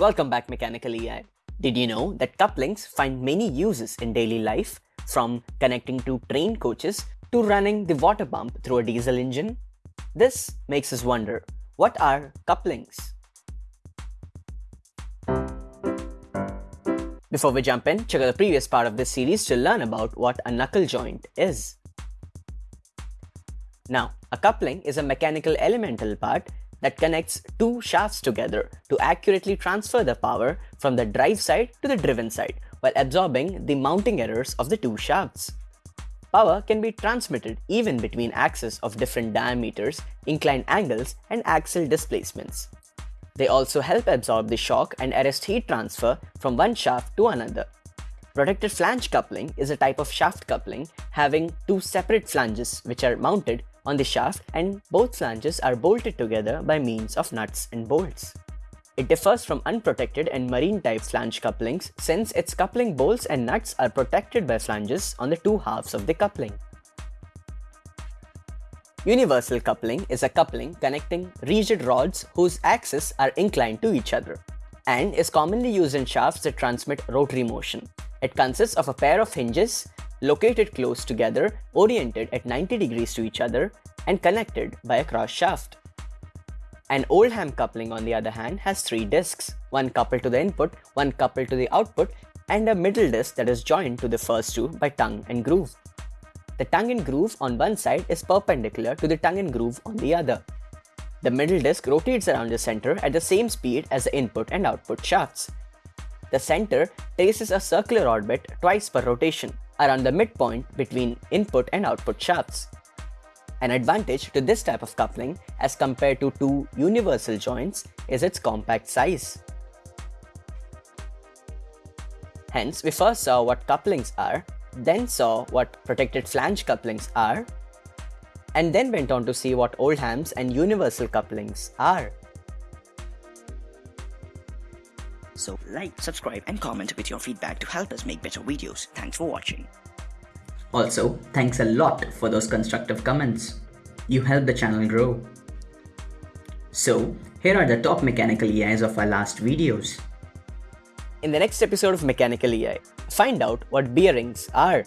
Welcome back Mechanical EI. Did you know that couplings find many uses in daily life from connecting to train coaches to running the water pump through a diesel engine? This makes us wonder, what are couplings? Before we jump in, check out the previous part of this series to learn about what a knuckle joint is. Now, a coupling is a mechanical elemental part that connects two shafts together to accurately transfer the power from the drive side to the driven side while absorbing the mounting errors of the two shafts. Power can be transmitted even between axes of different diameters, inclined angles, and axial displacements. They also help absorb the shock and arrest heat transfer from one shaft to another. Protected flange coupling is a type of shaft coupling having two separate flanges which are mounted on the shaft and both flanges are bolted together by means of nuts and bolts. It differs from unprotected and marine type flange couplings since its coupling bolts and nuts are protected by flanges on the two halves of the coupling. Universal coupling is a coupling connecting rigid rods whose axes are inclined to each other and is commonly used in shafts that transmit rotary motion. It consists of a pair of hinges located close together, oriented at 90 degrees to each other, and connected by a cross shaft. An Oldham coupling on the other hand has three discs, one coupled to the input, one coupled to the output, and a middle disc that is joined to the first two by tongue and groove. The tongue and groove on one side is perpendicular to the tongue and groove on the other. The middle disc rotates around the center at the same speed as the input and output shafts. The center traces a circular orbit twice per rotation, around the midpoint between input and output shafts. An advantage to this type of coupling as compared to two universal joints is its compact size. Hence, we first saw what couplings are, then saw what protected flange couplings are, and then went on to see what Oldham's and universal couplings are. So like, subscribe and comment with your feedback to help us make better videos. Thanks for watching. Also, thanks a lot for those constructive comments. You help the channel grow. So, here are the top mechanical EIs of our last videos. In the next episode of Mechanical EI, find out what bearings are.